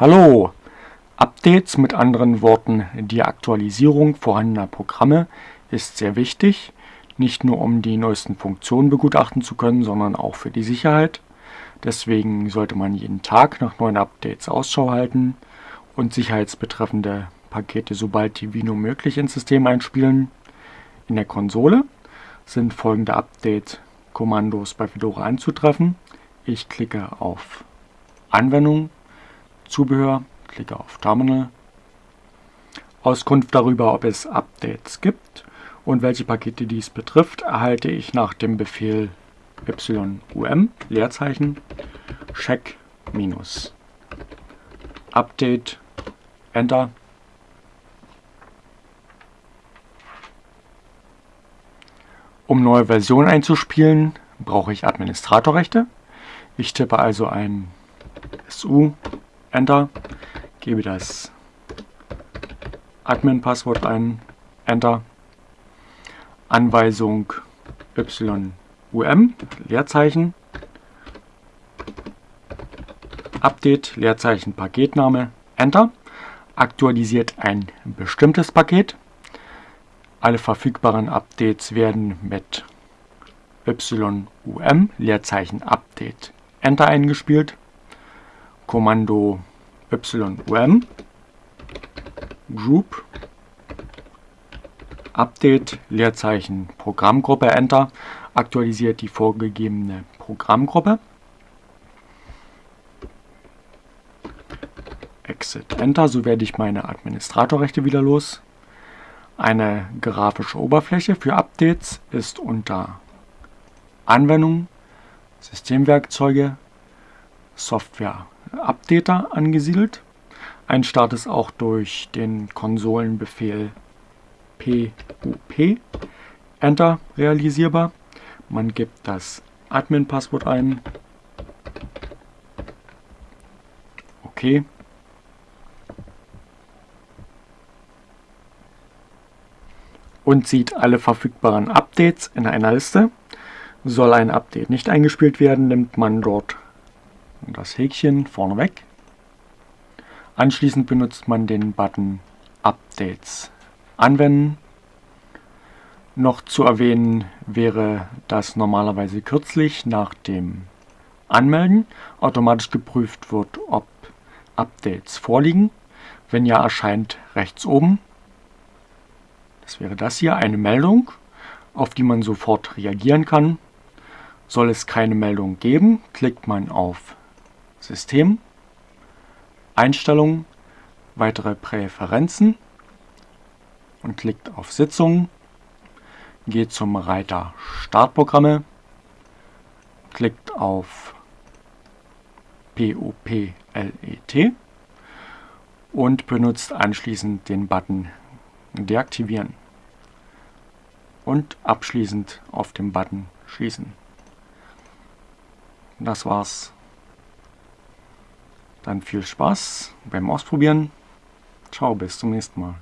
Hallo! Updates, mit anderen Worten die Aktualisierung vorhandener Programme, ist sehr wichtig, nicht nur um die neuesten Funktionen begutachten zu können, sondern auch für die Sicherheit. Deswegen sollte man jeden Tag nach neuen Updates Ausschau halten und sicherheitsbetreffende Pakete sobald wie nur möglich ins System einspielen. In der Konsole sind folgende Update-Kommandos bei Fedora anzutreffen. Ich klicke auf Anwendung Zubehör, klicke auf Terminal, Auskunft darüber, ob es Updates gibt und welche Pakete dies betrifft, erhalte ich nach dem Befehl yum Leerzeichen check minus. Update enter. Um neue Versionen einzuspielen, brauche ich Administratorrechte. Ich tippe also ein SU Enter, gebe das Admin-Passwort ein, Enter, Anweisung YUM, Leerzeichen, Update, Leerzeichen, Paketname, Enter, aktualisiert ein bestimmtes Paket. Alle verfügbaren Updates werden mit YUM, Leerzeichen, Update, Enter eingespielt. Kommando YUM Group Update Leerzeichen Programmgruppe Enter aktualisiert die vorgegebene Programmgruppe. Exit Enter, so werde ich meine Administratorrechte wieder los. Eine grafische Oberfläche für Updates ist unter Anwendung, Systemwerkzeuge, Software Updater angesiedelt. Ein Start ist auch durch den Konsolenbefehl pup Enter realisierbar. Man gibt das Admin-Passwort ein. Okay. Und sieht alle verfügbaren Updates in einer Liste. Soll ein Update nicht eingespielt werden, nimmt man dort das Häkchen vorneweg. Anschließend benutzt man den Button Updates anwenden. Noch zu erwähnen wäre, dass normalerweise kürzlich nach dem Anmelden automatisch geprüft wird, ob Updates vorliegen. Wenn ja, erscheint rechts oben, das wäre das hier, eine Meldung, auf die man sofort reagieren kann. Soll es keine Meldung geben, klickt man auf System, Einstellungen, weitere Präferenzen und klickt auf Sitzungen, geht zum Reiter Startprogramme, klickt auf POPLET und benutzt anschließend den Button Deaktivieren und abschließend auf dem Button Schließen. Das war's. Dann viel Spaß beim Ausprobieren. Ciao, bis zum nächsten Mal.